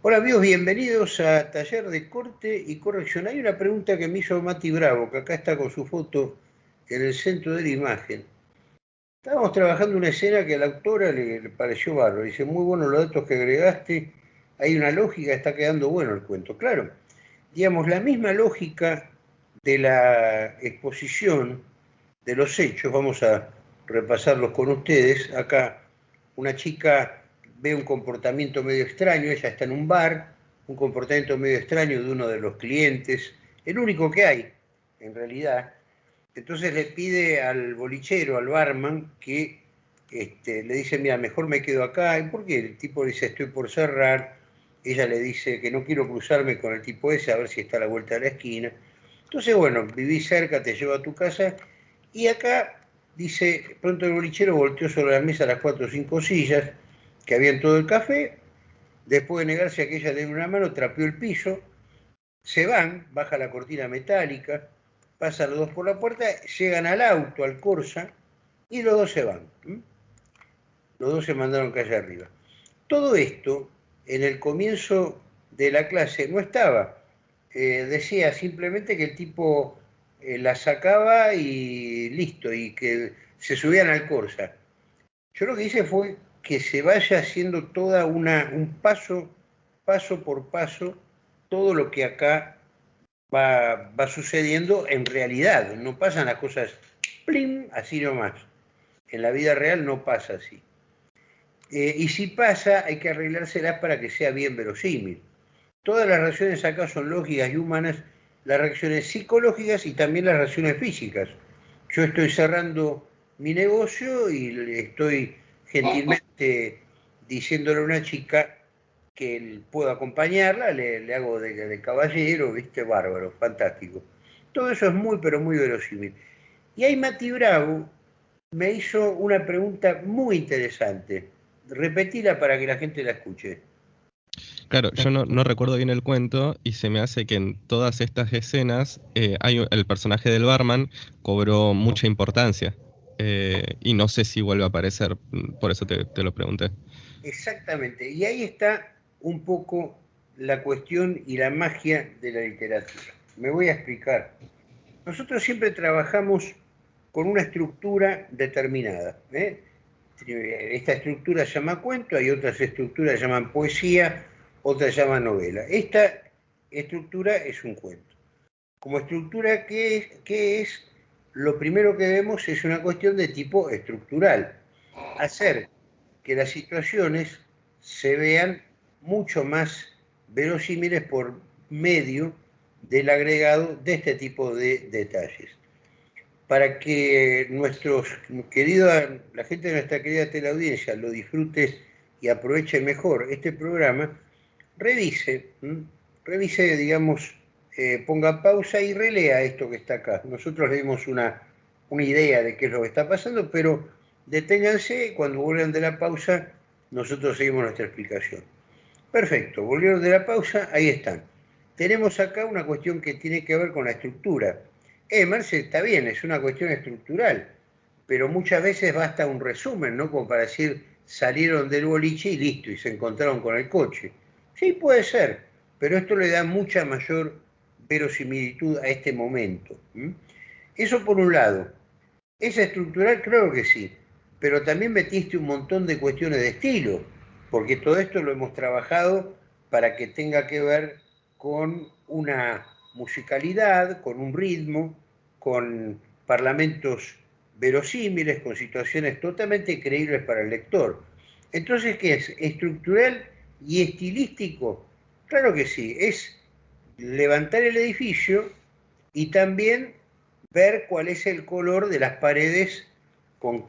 Hola amigos, bienvenidos a Taller de Corte y Corrección. Hay una pregunta que me hizo Mati Bravo, que acá está con su foto en el centro de la imagen. Estábamos trabajando una escena que a la autora le, pareció bárbaro. Dice, muy bueno los datos que agregaste, hay una lógica, está quedando bueno el cuento. Claro, digamos, la misma lógica de la exposición de los hechos, vamos a repasarlos con ustedes. Acá una chica ve un comportamiento medio extraño, ella está en un bar, un comportamiento medio extraño de uno de los clientes, el único que hay, en realidad. Entonces le pide al bolichero, al barman, que este, le dice, mira, mejor me quedo acá. ¿Y por qué? El tipo dice, estoy por cerrar. Ella le dice que no quiero cruzarme con el tipo ese, a ver si está a la vuelta de la esquina. Entonces, bueno, viví cerca, te llevo a tu casa. Y acá dice, pronto el bolichero volteó sobre la mesa las cuatro o cinco sillas, que había en todo el café, después de negarse a que ella le diera una mano, trapeó el piso, se van, baja la cortina metálica, pasan los dos por la puerta, llegan al auto, al Corsa, y los dos se van. Los dos se mandaron calle arriba. Todo esto, en el comienzo de la clase, no estaba. Eh, decía simplemente que el tipo eh, la sacaba y listo, y que se subían al Corsa. Yo lo que hice fue que se vaya haciendo toda una, un paso, paso por paso, todo lo que acá va, va sucediendo en realidad. No pasan las cosas, plim, así nomás. En la vida real no pasa así. Eh, y si pasa, hay que arreglárselas para que sea bien verosímil. Todas las reacciones acá son lógicas y humanas, las reacciones psicológicas y también las reacciones físicas. Yo estoy cerrando mi negocio y estoy gentilmente diciéndole a una chica que puedo acompañarla, le, hago de, caballero, viste, bárbaro, fantástico. Todo eso es muy, pero muy verosímil. Y ahí Mati Bravo me hizo una pregunta muy interesante. Repetila para que la gente la escuche. Claro, yo no, recuerdo bien el cuento y se me hace que en todas estas escenas eh, hay, el personaje del barman cobró mucha importancia. Eh, y no sé si vuelve a aparecer, por eso te, lo pregunté. Exactamente, y ahí está un poco la cuestión y la magia de la literatura. Me voy a explicar. Nosotros siempre trabajamos con una estructura determinada. ¿eh? Esta estructura se llama cuento, hay otras estructuras que llaman poesía, otras llaman novela. Esta estructura es un cuento. Como estructura, ¿qué ¿Qué es? Lo primero que vemos es una cuestión de tipo estructural. Hacer que las situaciones se vean mucho más verosímiles por medio del agregado de este tipo de detalles. Para que nuestros queridos, la gente de nuestra querida teleaudiencia lo disfrute y aproveche mejor este programa, revise, revise, digamos, eh, ponga pausa y relea esto que está acá. Nosotros le dimos una, una idea de qué es lo que está pasando, pero deténganse, cuando vuelvan de la pausa, nosotros seguimos nuestra explicación. Perfecto, volvieron de la pausa, ahí están. Tenemos acá una cuestión que tiene que ver con la estructura. Eh, Marce, está bien, es una cuestión estructural, pero muchas veces basta un resumen, ¿no? Como para decir, salieron del boliche y listo, y se encontraron con el coche. Sí, puede ser, pero esto le da mucha mayor verosimilitud a este momento. Eso por un lado. ¿Es estructural? Claro que sí, pero también metiste un montón de cuestiones de estilo, porque todo esto lo hemos trabajado para que tenga que ver con una musicalidad, con un ritmo, con parlamentos verosímiles, con situaciones totalmente creíbles para el lector. Entonces, ¿qué es? ¿Estructural y estilístico? Claro que sí, es levantar el edificio y también ver cuál es el color de las paredes, con,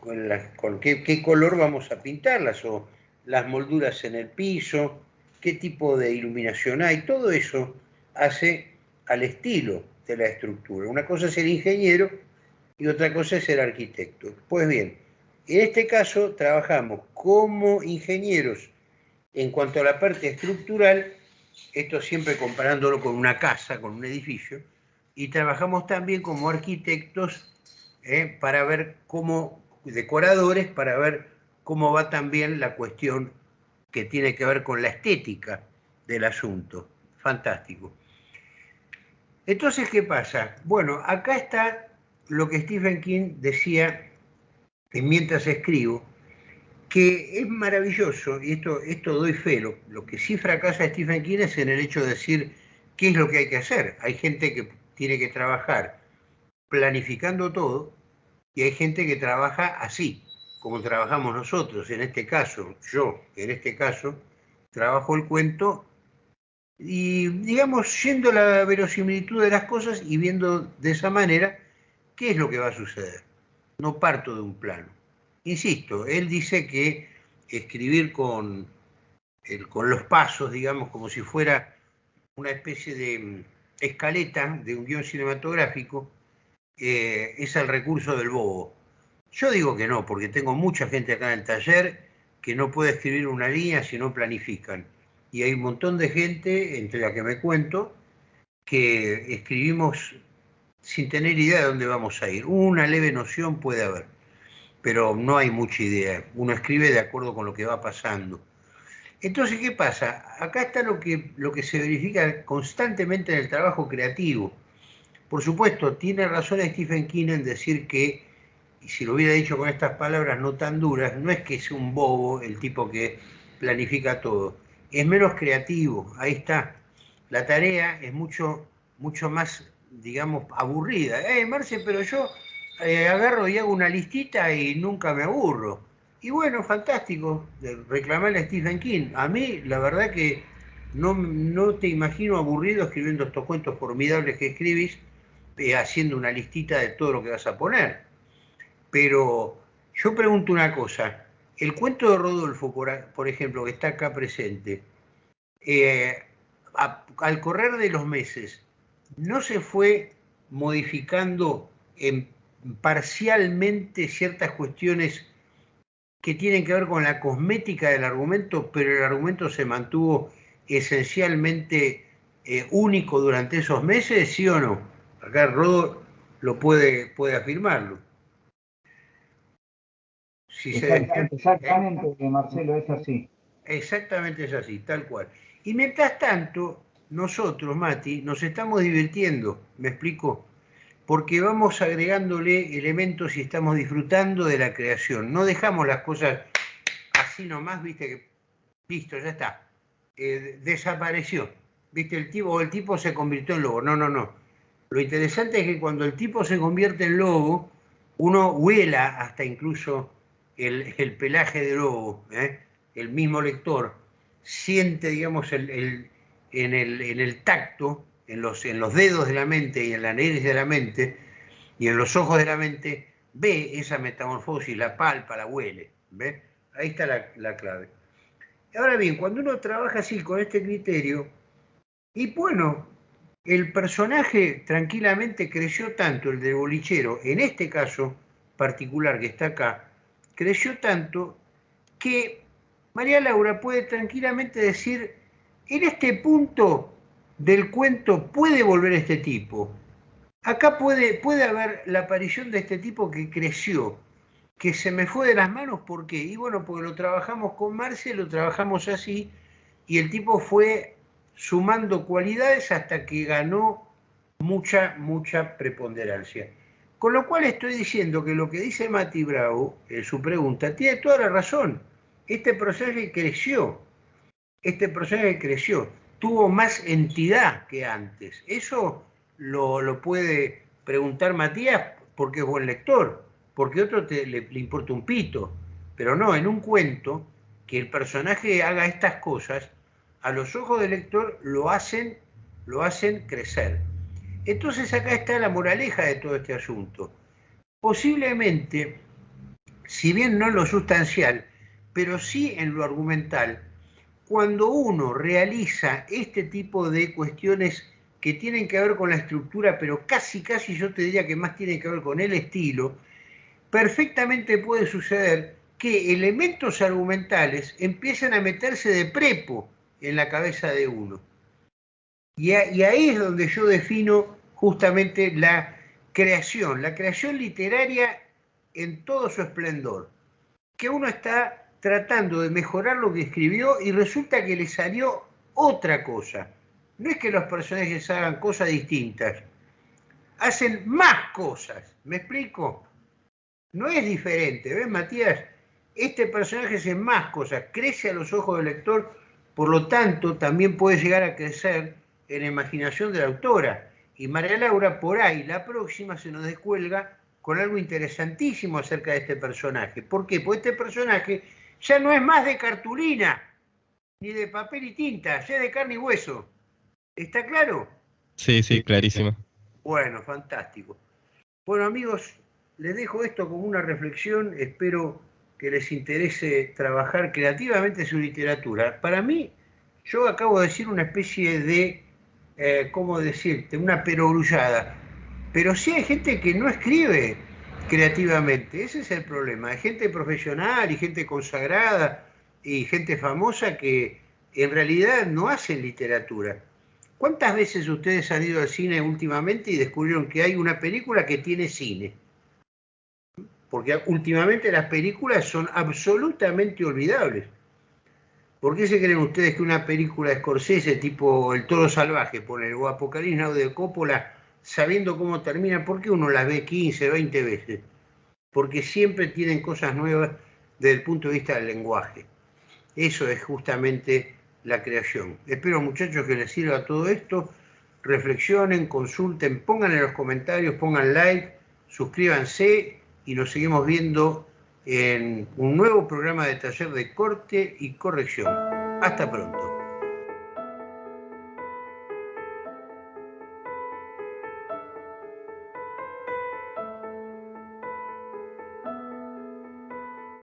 qué, color vamos a pintarlas, o las molduras en el piso, qué tipo de iluminación hay, todo eso hace al estilo de la estructura. Una cosa es el ingeniero y otra cosa es el arquitecto. Pues bien, en este caso trabajamos como ingenieros en cuanto a la parte estructural esto siempre comparándolo con una casa, con un edificio, y trabajamos también como arquitectos eh, para ver cómo, decoradores, para ver cómo va también la cuestión que tiene que ver con la estética del asunto. Fantástico. Entonces, ¿qué pasa? Bueno, acá está lo que Stephen King decía mientras escribo, que es maravilloso, y esto, esto doy fe, lo, que sí fracasa Stephen King es en el hecho de decir qué es lo que hay que hacer. Hay gente que tiene que trabajar planificando todo y hay gente que trabaja así, como trabajamos nosotros. En este caso, yo, en este caso, trabajo el cuento y, digamos, yendo la verosimilitud de las cosas y viendo de esa manera qué es lo que va a suceder. No parto de un plano. Insisto, él dice que escribir con, con los pasos, digamos, como si fuera una especie de mm, escaleta de un guion cinematográfico, eh, es el recurso del bobo. Yo digo que no, porque tengo mucha gente acá en el taller que no puede escribir una línea si no planifican. Y hay un montón de gente, entre la que me cuento, que escribimos sin tener idea de dónde vamos a ir. Una leve noción puede haber pero no hay mucha idea. Uno escribe de acuerdo con lo que va pasando. Entonces, ¿qué pasa? Acá está lo que, lo que se verifica constantemente en el trabajo creativo. Por supuesto, tiene razón Stephen King en decir que, y si lo hubiera dicho con estas palabras no tan duras, no es que sea un bobo el tipo que planifica todo, es menos creativo, ahí está. La tarea es mucho, mucho más, digamos, aburrida. Eh, Marce, pero yo eh, agarro y hago una listita y nunca me aburro. Y bueno, fantástico, reclamarle a Stephen King. A mí, la verdad que no, no te imagino aburrido escribiendo estos cuentos formidables que escribís, eh, haciendo una listita de todo lo que vas a poner. Pero yo pregunto una cosa, el cuento de Rodolfo, por, ejemplo, que está acá presente, eh, al correr de los meses, ¿no se fue modificando en parcialmente ciertas cuestiones que tienen que ver con la cosmética del argumento, pero el argumento se mantuvo esencialmente eh, único durante esos meses, ¿sí o no? Acá Rodo lo puede, puede afirmarlo. exactamente, Marcelo, es así. Exactamente es así, tal cual. Y mientras tanto, nosotros, Mati, nos estamos divirtiendo, ¿me explico? Porque vamos agregándole elementos y estamos disfrutando de la creación. No dejamos las cosas así nomás, viste que, listo, ya está. Eh, desapareció, viste, el tipo, o el tipo se convirtió en lobo. No, no, no. Lo interesante es que cuando el tipo se convierte en lobo, uno huela hasta incluso el, pelaje de lobo, ¿eh? el mismo lector, siente, digamos, el, en, el, en el tacto en los, en los dedos de la mente y en la nariz de la mente y en los ojos de la mente, ve esa metamorfosis, la palpa, la huele. ¿ve? Ahí está la, la clave. Ahora bien, cuando uno trabaja así con este criterio, y bueno, el personaje tranquilamente creció tanto, el de bolichero, en este caso particular que está acá, creció tanto que María Laura puede tranquilamente decir, en este punto del cuento puede volver este tipo. Acá puede, puede haber la aparición de este tipo que creció, que se me fue de las manos, ¿por qué? Y bueno, porque lo trabajamos con Marce, lo trabajamos así, y el tipo fue sumando cualidades hasta que ganó mucha, mucha preponderancia. Con lo cual estoy diciendo que lo que dice Mati Bravo en su pregunta tiene toda la razón. Este proceso creció. Este proceso creció tuvo más entidad que antes. Eso lo, puede preguntar Matías porque es buen lector, porque otro te, le, importa un pito. Pero no, en un cuento, que el personaje haga estas cosas, a los ojos del lector lo hacen, lo hacen crecer. Entonces acá está la moraleja de todo este asunto. Posiblemente, si bien no en lo sustancial, pero sí en lo argumental, cuando uno realiza este tipo de cuestiones que tienen que ver con la estructura, pero casi, casi yo te diría que más tienen que ver con el estilo, perfectamente puede suceder que elementos argumentales empiezan a meterse de prepo en la cabeza de uno. Y, y ahí es donde yo defino justamente la creación, la creación literaria en todo su esplendor, que uno está tratando de mejorar lo que escribió y resulta que le salió otra cosa. No es que los personajes hagan cosas distintas, hacen más cosas. ¿Me explico? No es diferente, ¿ves, Matías? Este personaje hace más cosas, crece a los ojos del lector, por lo tanto, también puede llegar a crecer en la imaginación de la autora. Y María Laura, por ahí, la próxima, se nos descuelga con algo interesantísimo acerca de este personaje. ¿Por qué? Porque este personaje ya no es más de cartulina, ni de papel y tinta, ya es de carne y hueso. ¿Está claro? Sí, sí, clarísimo. Bueno, fantástico. Bueno, amigos, les dejo esto como una reflexión. Espero que les interese trabajar creativamente su literatura. Para mí, yo acabo de decir una especie de, eh, ¿cómo decirte? Una perogrullada. Pero sí hay gente que no escribe creativamente. Ese es el problema. Hay gente profesional y gente consagrada y gente famosa que en realidad no hacen literatura. ¿Cuántas veces ustedes han ido al cine últimamente y descubrieron que hay una película que tiene cine? Porque últimamente las películas son absolutamente olvidables. ¿Por qué se creen ustedes que una película de tipo El Toro Salvaje, poner, o Apocalipsis de Coppola, sabiendo cómo termina, ¿por qué uno las ve 15, 20 veces? Porque siempre tienen cosas nuevas desde el punto de vista del lenguaje. Eso es justamente la creación. Espero muchachos que les sirva todo esto. Reflexionen, consulten, pongan en los comentarios, pongan like, suscríbanse y nos seguimos viendo en un nuevo programa de taller de corte y corrección. Hasta pronto.